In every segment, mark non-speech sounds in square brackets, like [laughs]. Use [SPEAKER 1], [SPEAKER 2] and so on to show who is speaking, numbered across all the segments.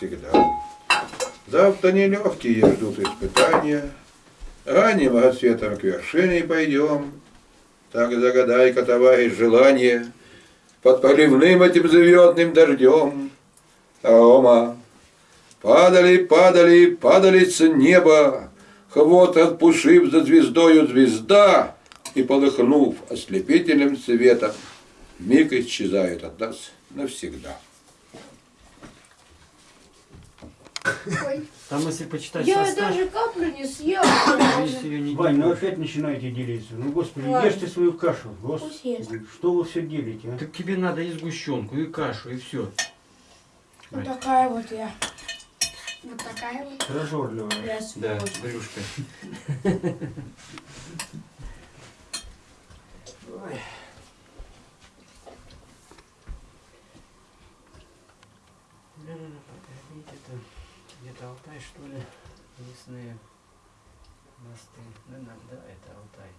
[SPEAKER 1] всегда. Завтра нелегкие ждут испытания. Ранним рассветом к вершине пойдем. Так загадай-ка, товарищ, желание Под проливным этим звездным дождем. Рома, падали, падали, падали с неба, Хвот отпушив за звездою звезда, И, полыхнув ослепительным светом, Миг исчезает от нас навсегда.
[SPEAKER 2] Ой.
[SPEAKER 3] Там, если почитать
[SPEAKER 2] Я
[SPEAKER 3] состав,
[SPEAKER 2] даже каплю не съел.
[SPEAKER 3] если ее не
[SPEAKER 4] Вань, ну опять начинаете делиться. Ну, господи,
[SPEAKER 2] Ладно.
[SPEAKER 4] ешьте свою кашу. Господи, что вы все делите, а?
[SPEAKER 3] так тебе надо и сгущенку, и кашу, и все.
[SPEAKER 2] Вот такая вот я. Вот такая вот.
[SPEAKER 4] Прожорливая.
[SPEAKER 2] Я
[SPEAKER 3] Да, брюшка. Это где-то Алтай, что ли? Лесные мосты. Да, да, да, это Алтай.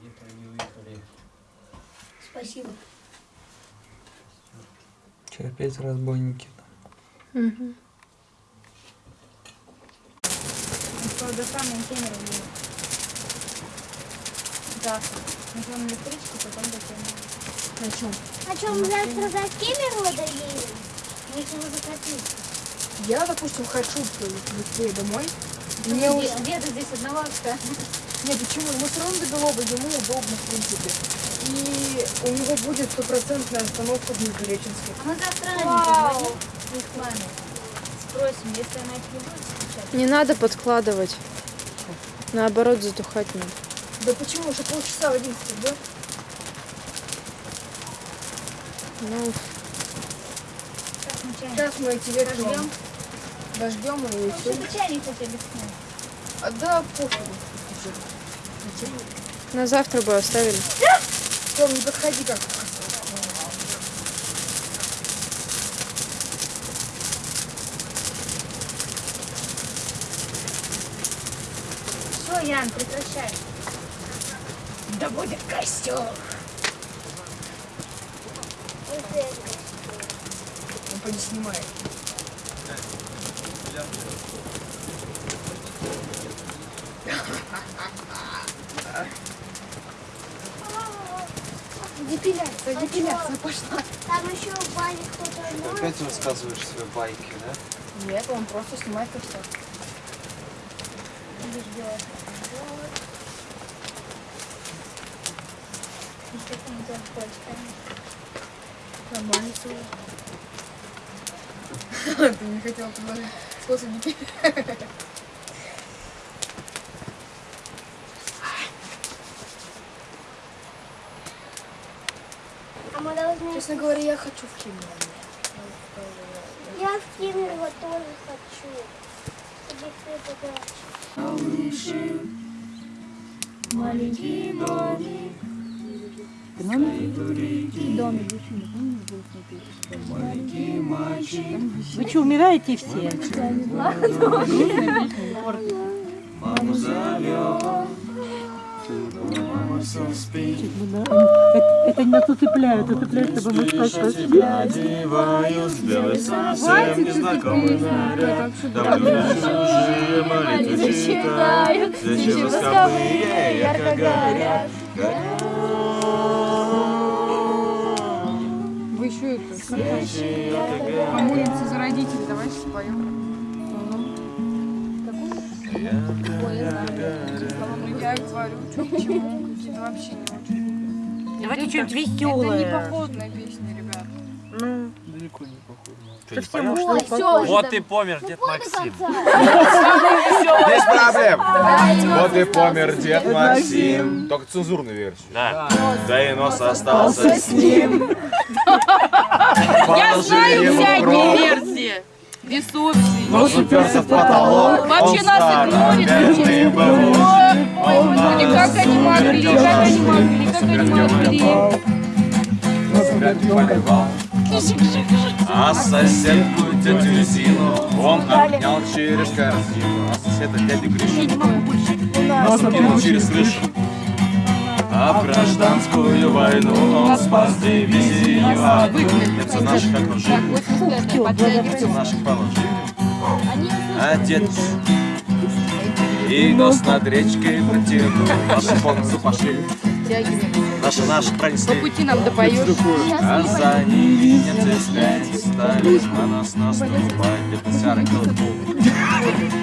[SPEAKER 3] Где-то они уехали.
[SPEAKER 2] Спасибо.
[SPEAKER 5] Че опять разбойники?
[SPEAKER 6] До самого Кемерово. Да. Сначала на электричке, потом до Кемерово.
[SPEAKER 2] На чем?
[SPEAKER 7] А что, мы завтра за Кемерово доедем? Мы чего захотим?
[SPEAKER 6] Я, допустим, хочу быстрее домой. Мне
[SPEAKER 7] Где,
[SPEAKER 6] уже...
[SPEAKER 7] ты здесь одного что?
[SPEAKER 6] Нет, почему? Мы все равно до Белоба, ему удобно, в принципе. И у него будет стопроцентная остановка в Междуреченске.
[SPEAKER 7] А мы завтра позвоним, их маме. Спросим, если она их не будет скучать.
[SPEAKER 8] Не надо подкладывать. Наоборот, затухать надо.
[SPEAKER 6] Да почему? Уже полчаса в 11, да?
[SPEAKER 8] Ну?
[SPEAKER 6] Сейчас мы эти ветки
[SPEAKER 7] Дождем?
[SPEAKER 6] дождем и
[SPEAKER 7] Ну,
[SPEAKER 6] все.
[SPEAKER 7] чтобы чайник бы снять.
[SPEAKER 6] А да, пофигу.
[SPEAKER 8] на завтра бы оставили.
[SPEAKER 6] Тём, не подходи как
[SPEAKER 7] Все, Ян, прекращай.
[SPEAKER 6] Да костер. Он поди снимает. Депиляция, депиляция пошла.
[SPEAKER 7] Там еще в бане кто-то
[SPEAKER 5] Опять рассказываешь свои байки, да?
[SPEAKER 6] Нет, он просто снимает Нормально все. Ты не хотел предложить способ депиляции.
[SPEAKER 7] А мы должны...
[SPEAKER 6] Честно говоря, я хочу в Кемерово.
[SPEAKER 7] Я в Кемерово тоже хочу. Кто-то дача.
[SPEAKER 9] Вы что, умираете все? Это, это не нас уцепляют, уцепляют, чтобы мы спать пошли.
[SPEAKER 10] Одеваюсь, белый совсем незнакомый наряд. Давлю чужие молитвы читаю. Свечи восковые ярко горят.
[SPEAKER 6] Это
[SPEAKER 10] ярко горят.
[SPEAKER 6] помолимся за родителей, давайте споем. Я и творю, что к чему, какие-то вообще не очень.
[SPEAKER 9] Давайте что-нибудь
[SPEAKER 6] Это не
[SPEAKER 9] веселое.
[SPEAKER 6] походная песня, ребят.
[SPEAKER 9] Ну,
[SPEAKER 5] Далеко не похоже.
[SPEAKER 9] уж
[SPEAKER 7] Ой, все,
[SPEAKER 10] Вот и помер дед Максим. [laughs] Без проблем. Вот и помер дед Максим. Только цензурную версию. Да. Да и нос остался с ним.
[SPEAKER 11] Я знаю всякие версии. Бесовсий.
[SPEAKER 10] Нос уперся в потолок.
[SPEAKER 11] Вообще нас игнорит
[SPEAKER 10] был.
[SPEAKER 11] Ой, господи, как они могли, как они могли, как они могли.
[SPEAKER 10] Смерть поливал. А соседку тетю Зину он обнял через корзину. А соседа дядю Гришу наступил через крышу. А в гражданскую войну он спас дивизию одну. Немцы наших окружили, немцы наших положили. Отец и нос над речкой протянул, наши бонусы пошли. Наши наши пронесли.
[SPEAKER 11] По пути нам допоешь.
[SPEAKER 10] А за ними немцы слять стали, на нас наступать, где-то серый колпул.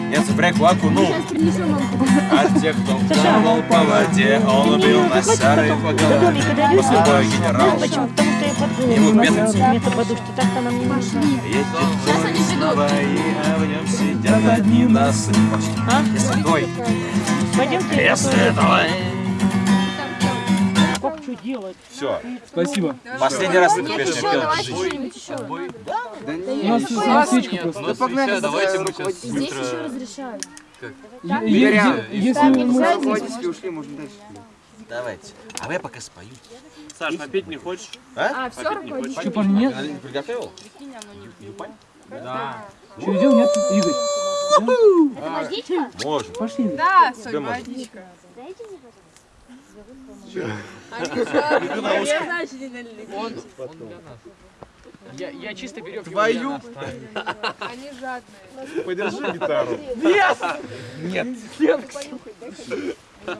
[SPEAKER 10] Немцы в реку окунул, а тех, кто плавал по воде, он убил на серой по голове. После боя генерал,
[SPEAKER 9] Почему? Потому что я подумала.
[SPEAKER 10] ему бедности.
[SPEAKER 9] Вместо подушки так-то нам не нужно.
[SPEAKER 10] Сейчас они придут. а в нем сидят одни носы.
[SPEAKER 9] А?
[SPEAKER 10] Если твой,
[SPEAKER 9] Пойдемте.
[SPEAKER 10] если твой.
[SPEAKER 9] Делать?
[SPEAKER 10] Все.
[SPEAKER 5] Спасибо.
[SPEAKER 10] Последний раз эту песню пел.
[SPEAKER 7] давайте что-нибудь еще.
[SPEAKER 5] У нас просто.
[SPEAKER 12] Ну погнали, давайте мы сейчас
[SPEAKER 7] Здесь еще разрешают.
[SPEAKER 5] Если мы...
[SPEAKER 12] Ушли, можно дальше.
[SPEAKER 10] Давайте. А я пока спою.
[SPEAKER 13] Саш, напить не хочешь?
[SPEAKER 7] А, все равно.
[SPEAKER 5] Что, парни, нет?
[SPEAKER 10] Приготовил?
[SPEAKER 13] Да.
[SPEAKER 5] Что, идем, нет? Игорь?
[SPEAKER 7] Это водичка?
[SPEAKER 10] Можно.
[SPEAKER 5] Пошли.
[SPEAKER 11] Да, Соль,
[SPEAKER 10] Тебе можно.
[SPEAKER 11] водичка.
[SPEAKER 13] Я
[SPEAKER 11] знаю, что не налили.
[SPEAKER 3] Он, он для нас. Я, я чисто берег
[SPEAKER 10] Твою.
[SPEAKER 11] Они жадные.
[SPEAKER 10] Подержи гитару.
[SPEAKER 5] Нет.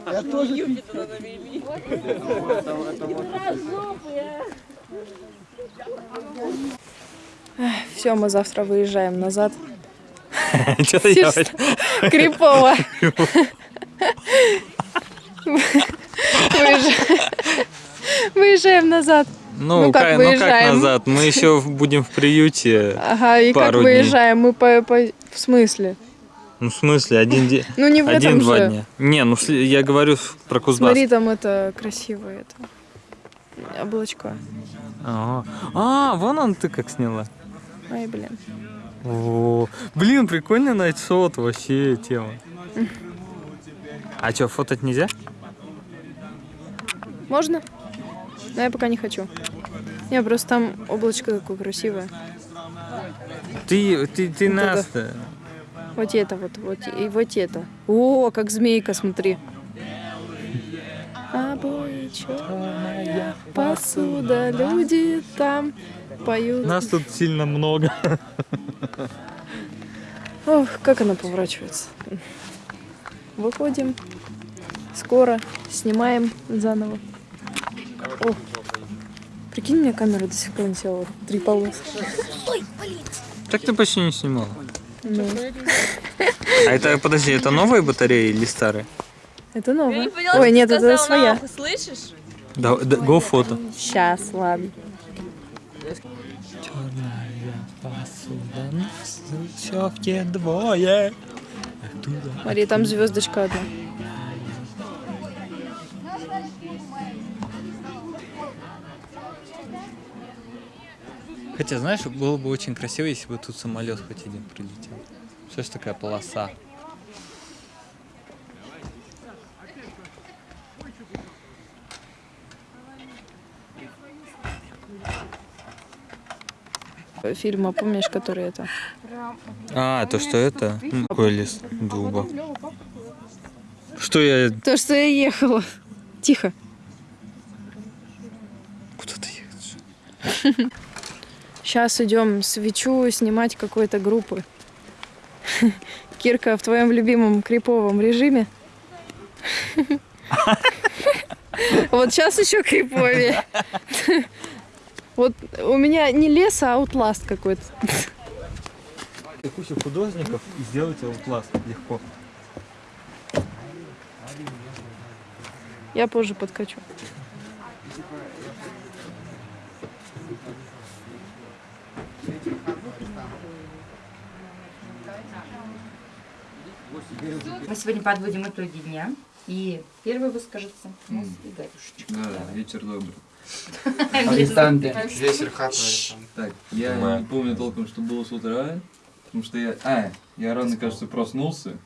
[SPEAKER 11] Я тоже навели.
[SPEAKER 8] Все, мы завтра выезжаем назад. [laughs]
[SPEAKER 5] Что-то делать.
[SPEAKER 8] Крипово. [laughs] Выезжаем- назад.
[SPEAKER 5] Ну,
[SPEAKER 8] Ну, как
[SPEAKER 5] как, ну как назад? Мы еще будем в приюте.
[SPEAKER 8] Ага, и как
[SPEAKER 5] Пару дней.
[SPEAKER 8] выезжаем? Мы по, по- В смысле?
[SPEAKER 5] Ну, в смысле, один день.
[SPEAKER 8] Ну, не в этом
[SPEAKER 5] Один-два
[SPEAKER 8] же.
[SPEAKER 5] дня. Не, ну я говорю про Кузбасс.
[SPEAKER 8] Смотри, там это красивое это. Облачко.
[SPEAKER 5] Ага. А, вон он ты как сняла.
[SPEAKER 8] Ай, блин.
[SPEAKER 5] О, блин, прикольный найтсот, вообще тема. А что, фотать нельзя?
[SPEAKER 8] Можно? Но я пока не хочу. Не, просто там облачко такое красивое.
[SPEAKER 5] Ты, ты, ты
[SPEAKER 8] Вот
[SPEAKER 5] нас-то.
[SPEAKER 8] Вот это вот, вот и вот это. О, как змейка, смотри. Обои черная посуда, люди там поют.
[SPEAKER 5] Нас тут сильно много.
[SPEAKER 8] Ох, как она поворачивается. Выходим. Скоро. Снимаем заново. О, прикинь, у меня камера до сих пор не села. Три полоски.
[SPEAKER 5] Так ты почти не снимала.
[SPEAKER 8] Ну,
[SPEAKER 5] А это, подожди, это новые батареи или старые?
[SPEAKER 8] это новое. Ой, нет, это своя.
[SPEAKER 11] Слышишь?
[SPEAKER 5] Да, да, go фото.
[SPEAKER 8] Сейчас, ладно.
[SPEAKER 5] Черная посуда, все двое.
[SPEAKER 8] Смотри, там звездочка одна.
[SPEAKER 5] Хотя, знаешь, было бы очень красиво, если бы тут самолет хоть один прилетел. Что ж такая полоса?
[SPEAKER 8] Фильма, помнишь, который это?
[SPEAKER 5] А, то что это? Какой лес дуба? Что я...
[SPEAKER 8] То, что я ехала. Тихо.
[SPEAKER 5] Куда ты едешь? [laughs]
[SPEAKER 8] Сейчас идем свечу снимать какой-то группы. [laughs] Кирка в твоем любимом криповом режиме. [laughs] Вот сейчас еще криповее. [laughs] Вот у меня не лес, а Outlast какой-то.
[SPEAKER 5] Куча художников и сделать Outlast легко.
[SPEAKER 8] Я позже подкачу.
[SPEAKER 14] Мы сегодня подводим итоги дня. И первый выскажется у нас Игорюшечка.
[SPEAKER 15] Да, вечер добрый. [laughs]
[SPEAKER 14] Арестанты.
[SPEAKER 15] Вечер. Так, я не помню толком, что было с утра, потому что я... А, я рано, кажется, проснулся.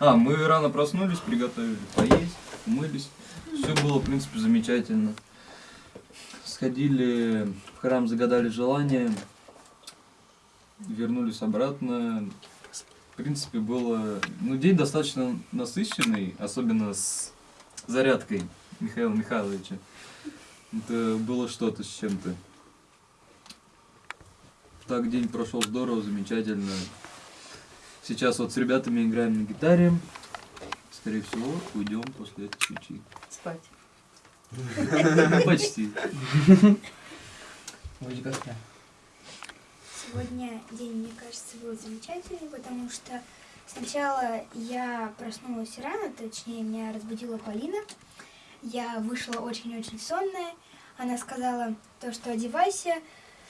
[SPEAKER 15] А, мы рано проснулись, приготовили поесть, умылись. Все было, в принципе, замечательно. Сходили в храм, загадали желание, вернулись обратно. В принципе, было... Ну, день достаточно насыщенный, особенно с зарядкой. Михаила Михайловича. Это было что-то с чем-то. Так день прошел здорово, замечательно. Сейчас вот с ребятами играем на гитаре. Скорее всего, уйдем после этой свечи.
[SPEAKER 14] Спать. [laughs]
[SPEAKER 15] Почти.
[SPEAKER 3] Будь гостя.
[SPEAKER 2] Сегодня день, мне кажется, был замечательный, потому что сначала я проснулась рано, точнее, меня разбудила Полина. Я вышла очень-очень сонная. Она сказала то, что одевайся,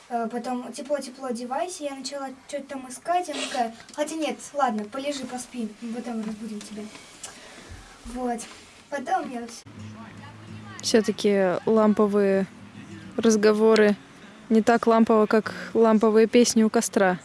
[SPEAKER 2] э, потом тепло-тепло одевайся. Я начала что-то там искать, она такая, хотя нет, ладно, полежи, поспи, мы потом разбудим тебя. Вот. Потом я
[SPEAKER 8] Все-таки ламповые разговоры не так лампово, как ламповые песни у костра.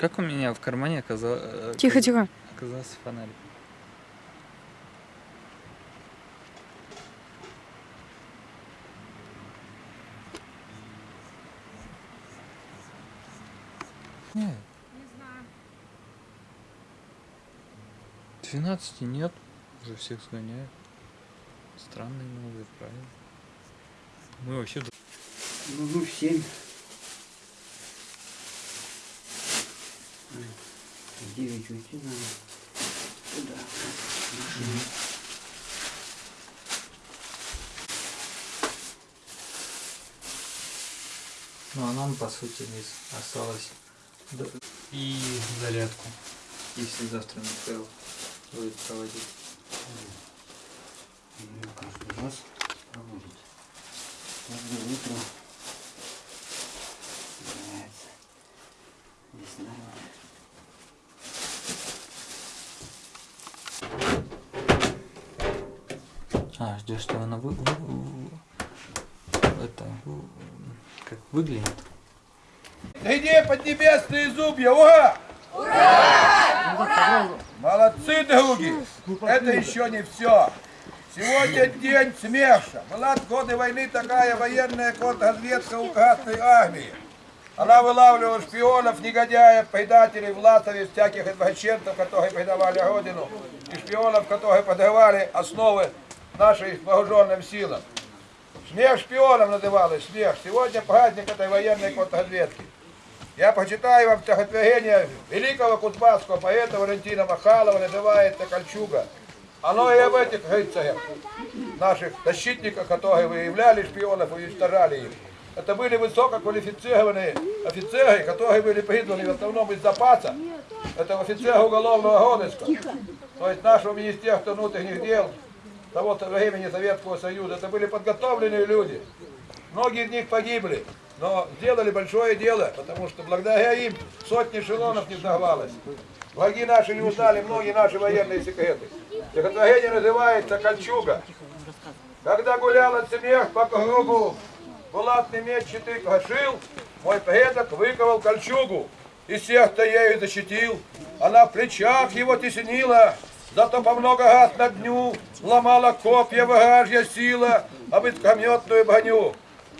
[SPEAKER 5] Как у меня в кармане оказалось...
[SPEAKER 8] Э,
[SPEAKER 5] тихо,
[SPEAKER 8] тихо.
[SPEAKER 5] Оказался фонарь. Нет. Не знаю. 12 нет. Уже всех сгоняют. Странные новые правила. Мы вообще...
[SPEAKER 4] Ну, ну, 7. В девять уйти надо. Туда.
[SPEAKER 5] Ну а нам по сути с- осталось д-
[SPEAKER 3] И зарядку.
[SPEAKER 5] если завтра Михаил будет проводить.
[SPEAKER 4] Ее каждый раз проводит. Каждое утро
[SPEAKER 5] Ждешь, что она вы, вы- вы- это вы- как выглянет.
[SPEAKER 1] Где поднебесные зубья? Ура! Ура! Молодцы, други! Это еще не все. Сегодня день СМЕШа. Была в годы войны такая военная контрразведка у Красной Армии. Она вылавливала шпионов, негодяев, предателей, власовей, всяких извращенцев, которые предавали Родину, и шпионов, которые подрывали основы нашей вооруженным силам. Смех шпионов называлось, смех. Сегодня праздник этой военной контрразведки. Я прочитаю вам стихотворение великого кузбасского поэта Валентина Махалова, называется «Кольчуга». Оно и об этих рыцарях, наших защитниках, которые выявляли шпионов и уничтожали их. Это были высококвалифицированные офицеры, которые были призваны в основном из запаса. Это офицеры уголовного розыска. То есть нашего Министерства внутренних дел того времени Советского Союза. Это были подготовленные люди. Многие из них погибли, но сделали большое дело, потому что благодаря им сотни эшелонов не взорвалось. Враги наши не узнали многие наши военные секреты. Стихотворение называется «Кольчуга». Когда гулял от смех по кругу, булатный меч щиты крошил, мой предок выковал кольчугу, и сердце ею защитил. Она в плечах его теснила, зато по много раз на дню ломала копья вражья сила об искрометную броню.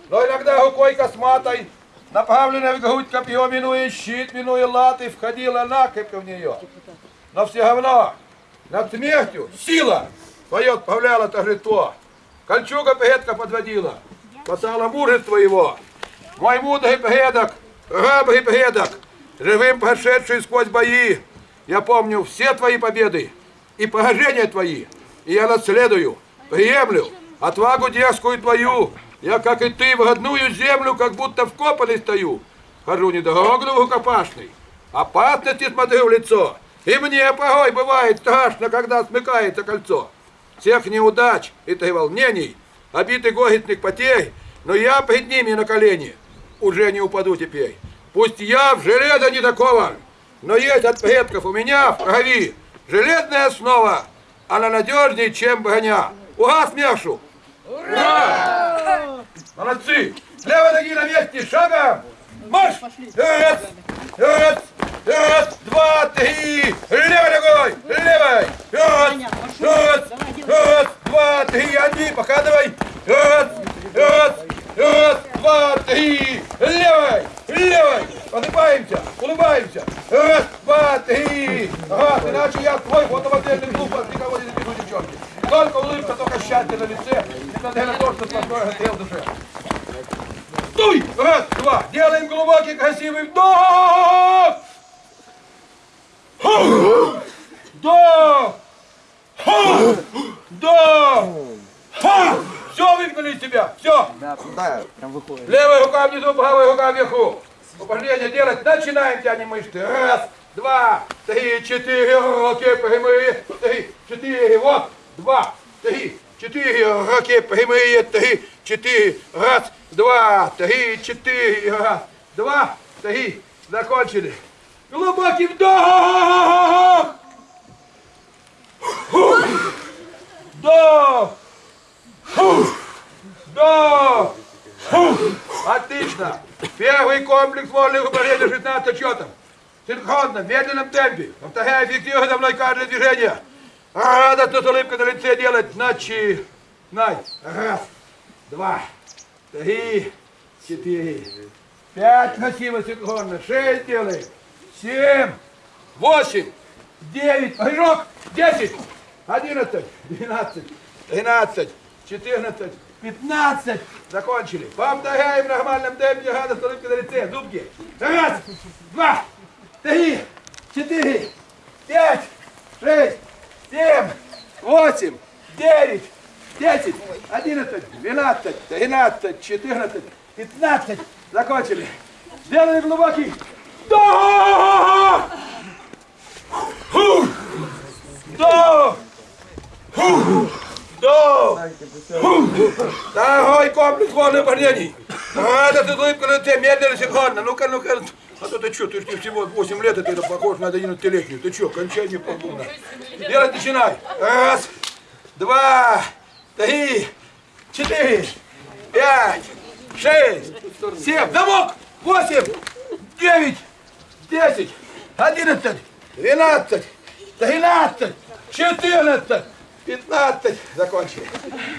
[SPEAKER 1] Но иногда рукой косматой, направленной в грудь копье, минуя щит, минуя латы, входила накрепко в нее. Но все равно над смертью сила, Поет, повляла торжество. Кольчуга пегетка подводила. Спасала мужество его. Мой мудрый пегедок, рабый пегедок, живым прошедший сквозь бои. Я помню все твои победы и поражения твои. И я наследую, приемлю отвагу дерзкую твою. Я, как и ты, в родную землю, как будто вкопанный стою. Хожу не дорогу рукопашный, опасности смотрю в лицо. И мне порой бывает страшно, когда смыкается кольцо. Всех неудач и ты волнений, обиты горестных потерь, но я пред ними на колени уже не упаду теперь. Пусть я в железо не такован, но есть от предков у меня в крови железная основа, она надежнее, чем броня. Ура, смешу! Ура! Молодцы! Левой ноги на месте, шагом! Марш! Раз, раз, раз, два, три! Левой ногой! Левой! Раз, раз, раз, два, три! Одни, показывай! Раз, раз, раз, два, три! Левой! Левой! Улыбаемся! Улыбаемся! Раз, два, три! Ага, иначе я твой фотомодельный клуб, от никого не запишу, девчонки. Только улыбка, только счастье на лице, несмотря на то, что сплошной расстрел души. Дуй! Раз, два. Делаем глубокий, красивый вдох. Вдох. Вдох. Все выгнали из себя. Все.
[SPEAKER 12] Да, прям выходит.
[SPEAKER 1] Левая рука внизу, правая рука вверху. Упражнение делать. Начинаем, тянем мышцы. Раз, два, три, четыре. Руки прямые. Три, четыре. Вот. Два, три, четыре. Руки прямые. Три, четыре. Раз, два, три, четыре. Раз, два, три. Закончили. Глубокий вдох. Вдох. Вдох. Отлично. Первый комплекс вольных упражнений 16 счетов. Синхронно, в медленном темпе. Повторяя эффективно за мной каждое движение. Радостно с улыбкой на лице делать. Начинай. Раз, два, три, четыре, пять. Красиво синхронно. Шесть делаем. Семь, восемь, девять. Прыжок. Десять, одиннадцать, двенадцать, тринадцать, четырнадцать, пятнадцать. Закончили. Повторяем в нормальном темпе. Радостно с улыбкой на лице. Зубки. Раз, два, три, четыре, пять, шесть, семь, восемь, девять, десять, одиннадцать, двенадцать, тринадцать, четырнадцать, пятнадцать. Закончили. Сделали глубокий. Вдох! Фух! Вдох! Фух! Вдох! Фух! Второй комплекс водных упражнений. Надо ты улыбка на лице, медленно, синхронно. Ну-ка, ну-ка. А то ты что, ты ж не всего 8 лет, и ты похож на 11-летнюю. Ты что, кончай не полгода. Делать начинай. Раз, два, три, четыре, пять, шесть, семь, замок, восемь, девять, десять, одиннадцать, двенадцать, тринадцать, четырнадцать, пятнадцать. Закончили.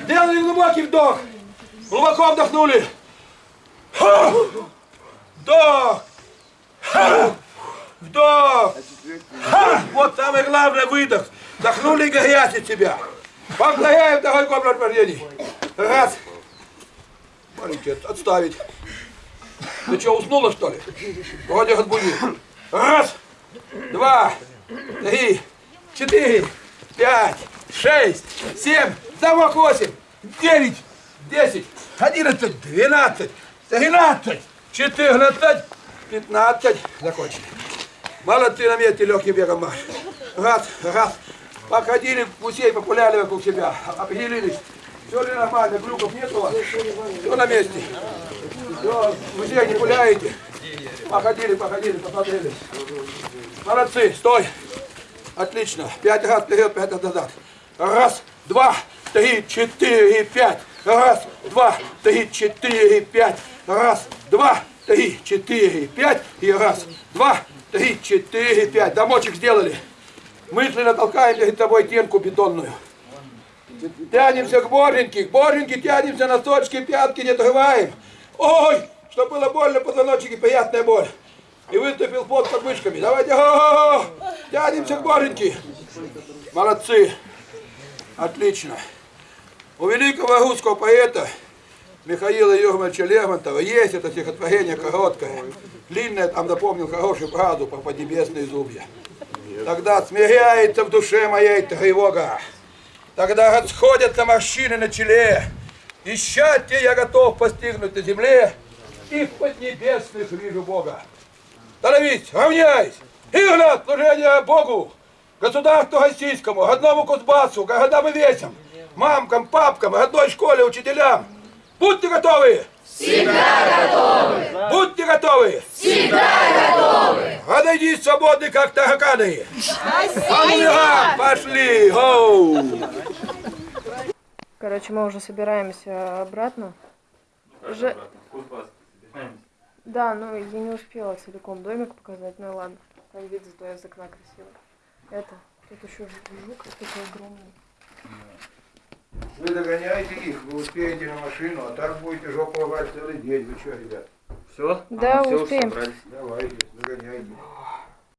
[SPEAKER 1] Сделали глубокий вдох. Глубоко вдохнули. Вдох. Вдох. Вот самое главное выдох. Вдохнули грязь от себя. Повторяем второй комплекс упражнений. Раз. Маленький, от- отставить. Ты что, уснула, что ли? Вроде разбуди. Раз, два, три, четыре, пять, шесть, семь, замок восемь, девять, десять, одиннадцать, двенадцать, тринадцать, четырнадцать, пятнадцать. Закончили. Молодцы на месте легким бегом марш. Раз, раз. Походили, гусей популяли вокруг себя, определились. Все ли нормально, глюков нет у вас? Все на месте. Все, гусей не пуляете. Походили, походили, посмотрели. Молодцы, стой. Отлично. Пять раз вперед, пять раз назад. Раз, два, три, четыре, пять. Раз, два, три, четыре, пять. Раз, два, три, четыре, пять. И раз, два, три, четыре, пять. Домочек сделали. Мысленно толкаем перед тобой тенку бетонную. Тянемся к боженьке, к боженьке тянемся, носочки, пятки не отрываем. Ой, что было больно, позвоночнике, приятная боль. И выступил под мышками. Давайте, о, тянемся к боженьке. Молодцы. Отлично. У великого русского поэта Михаила Юрьевича Лермонтова есть это стихотворение короткое, длинное, там запомнил хорошую правду про поднебесные зубья. Тогда смиряется в душе моей тревога, тогда расходятся морщины на челе, и счастье я готов постигнуть на земле, и в поднебесных вижу Бога. Становись, равняйсь! Игнат, служение Богу! Государству российскому, родному Кузбассу, городам и весям, мамкам, папкам, родной школе, учителям. Будьте готовы!
[SPEAKER 16] Всегда готовы!
[SPEAKER 1] Будьте готовы!
[SPEAKER 16] Всегда готовы!
[SPEAKER 1] Разойдись свободны, как тараканы!
[SPEAKER 16] Спасибо!
[SPEAKER 1] А Пошли! Гоу!
[SPEAKER 8] Короче, мы уже собираемся обратно. Же... Да, ну я не успела целиком домик показать, ну ладно. Там вид зато из окна красивый. Это, тут еще жук такой огромный.
[SPEAKER 1] Вы догоняете их, вы успеете на машину, а так будете жопу рвать целый день. Вы что, ребят?
[SPEAKER 13] Все?
[SPEAKER 8] Да, успеем.
[SPEAKER 1] Давайте, догоняйте.